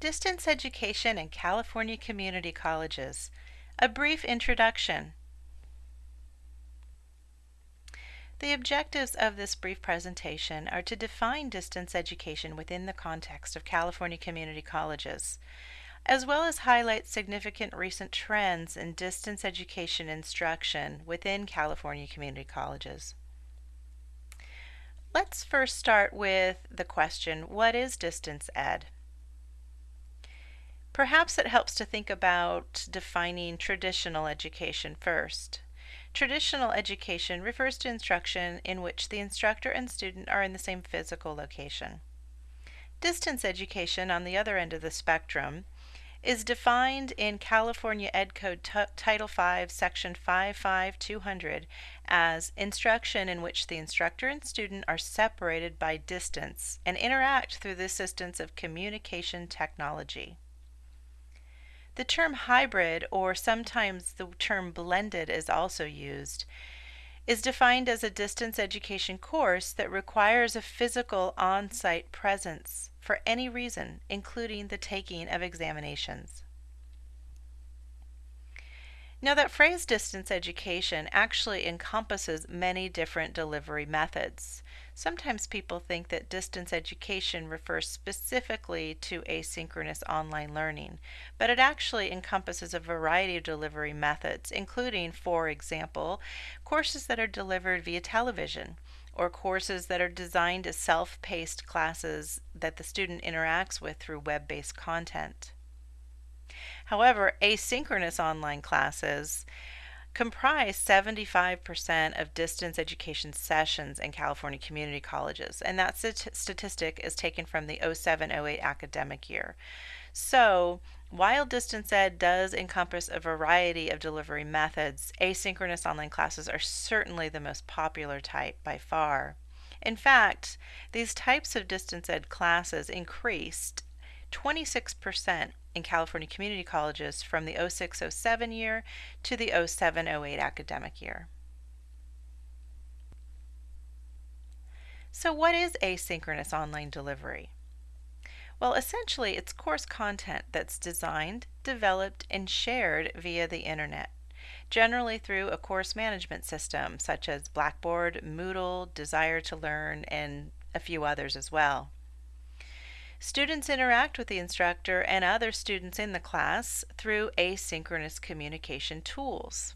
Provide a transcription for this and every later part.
Distance Education in California Community Colleges. A brief introduction. The objectives of this brief presentation are to define distance education within the context of California community colleges, as well as highlight significant recent trends in distance education instruction within California community colleges. Let's first start with the question, what is distance ed? Perhaps it helps to think about defining traditional education first. Traditional education refers to instruction in which the instructor and student are in the same physical location. Distance education, on the other end of the spectrum, is defined in California Ed Code T Title V, Section 55200 as instruction in which the instructor and student are separated by distance and interact through the assistance of communication technology. The term hybrid, or sometimes the term blended is also used, is defined as a distance education course that requires a physical on site presence for any reason, including the taking of examinations. Now, that phrase distance education actually encompasses many different delivery methods. Sometimes people think that distance education refers specifically to asynchronous online learning, but it actually encompasses a variety of delivery methods, including, for example, courses that are delivered via television or courses that are designed as self-paced classes that the student interacts with through web-based content. However, asynchronous online classes comprise 75% of distance education sessions in California community colleges, and that st statistic is taken from the 0708 academic year. So, while distance ed does encompass a variety of delivery methods, asynchronous online classes are certainly the most popular type by far. In fact, these types of distance ed classes increased 26% in California community colleges from the 0607 year to the 0708 academic year. So, what is asynchronous online delivery? Well, essentially, it's course content that's designed, developed, and shared via the internet, generally through a course management system such as Blackboard, Moodle, Desire2Learn, and a few others as well. Students interact with the instructor and other students in the class through asynchronous communication tools.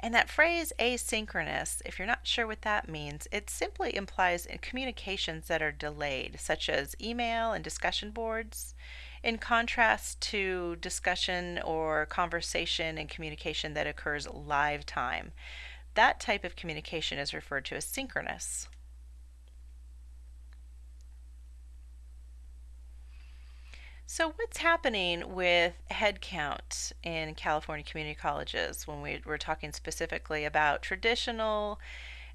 And that phrase asynchronous, if you're not sure what that means, it simply implies communications that are delayed, such as email and discussion boards, in contrast to discussion or conversation and communication that occurs live time. That type of communication is referred to as synchronous. So what's happening with headcount in California community colleges when we, we're talking specifically about traditional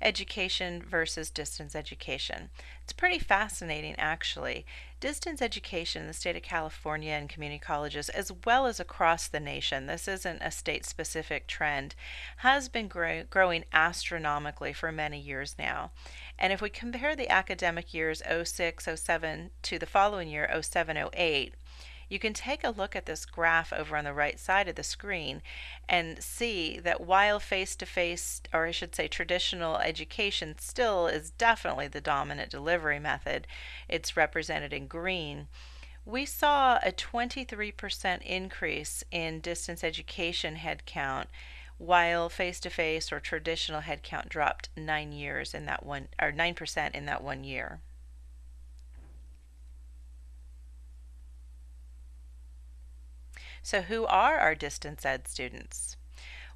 education versus distance education? It's pretty fascinating actually. Distance education in the state of California and community colleges as well as across the nation, this isn't a state specific trend, has been grow growing astronomically for many years now. And if we compare the academic years 06, 07 to the following year 07, 08, you can take a look at this graph over on the right side of the screen and see that while face-to-face, or I should say traditional education still is definitely the dominant delivery method, it's represented in green, we saw a 23% increase in distance education headcount while face-to-face -face or traditional headcount dropped 9 years in that one or 9% in that one year. So who are our distance ed students?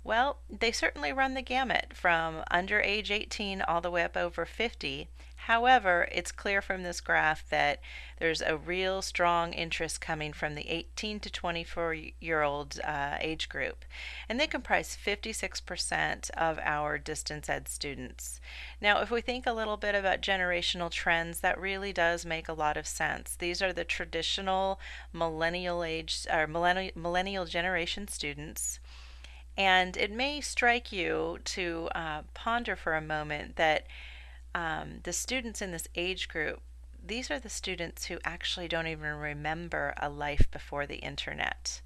Well, they certainly run the gamut from under age 18 all the way up over 50. However, it's clear from this graph that there's a real strong interest coming from the 18 to 24 year old uh, age group, and they comprise 56% of our distance ed students. Now, if we think a little bit about generational trends, that really does make a lot of sense. These are the traditional millennial age or millennial, millennial generation students and it may strike you to uh, ponder for a moment that um, the students in this age group, these are the students who actually don't even remember a life before the internet.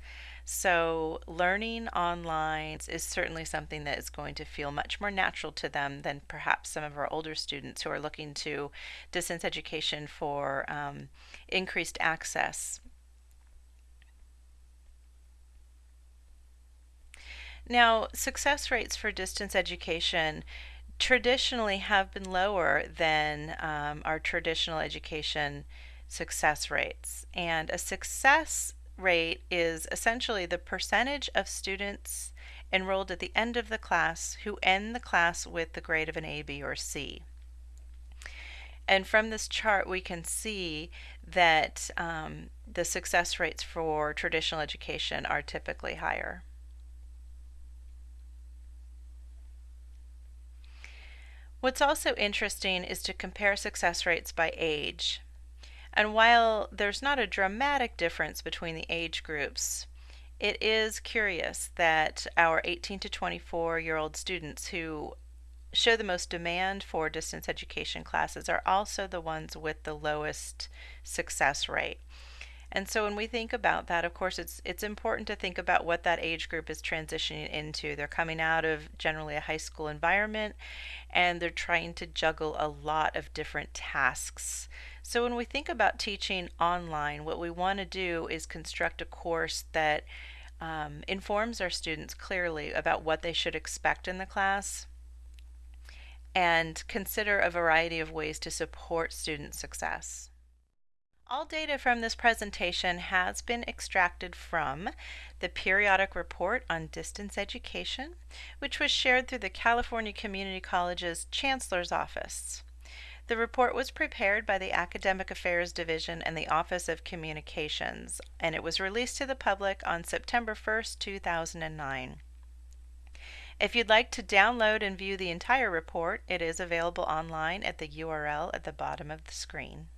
So, learning online is certainly something that is going to feel much more natural to them than perhaps some of our older students who are looking to distance education for um, increased access. Now, success rates for distance education traditionally have been lower than um, our traditional education success rates. And a success rate is essentially the percentage of students enrolled at the end of the class who end the class with the grade of an A, B, or C. And from this chart, we can see that um, the success rates for traditional education are typically higher. What's also interesting is to compare success rates by age. And while there's not a dramatic difference between the age groups, it is curious that our 18 to 24 year old students who show the most demand for distance education classes are also the ones with the lowest success rate. And so when we think about that, of course, it's it's important to think about what that age group is transitioning into. They're coming out of generally a high school environment and they're trying to juggle a lot of different tasks. So when we think about teaching online, what we want to do is construct a course that um, informs our students clearly about what they should expect in the class and consider a variety of ways to support student success. All data from this presentation has been extracted from the Periodic Report on Distance Education, which was shared through the California Community College's Chancellor's Office. The report was prepared by the Academic Affairs Division and the Office of Communications, and it was released to the public on September 1st, 2009. If you'd like to download and view the entire report, it is available online at the URL at the bottom of the screen.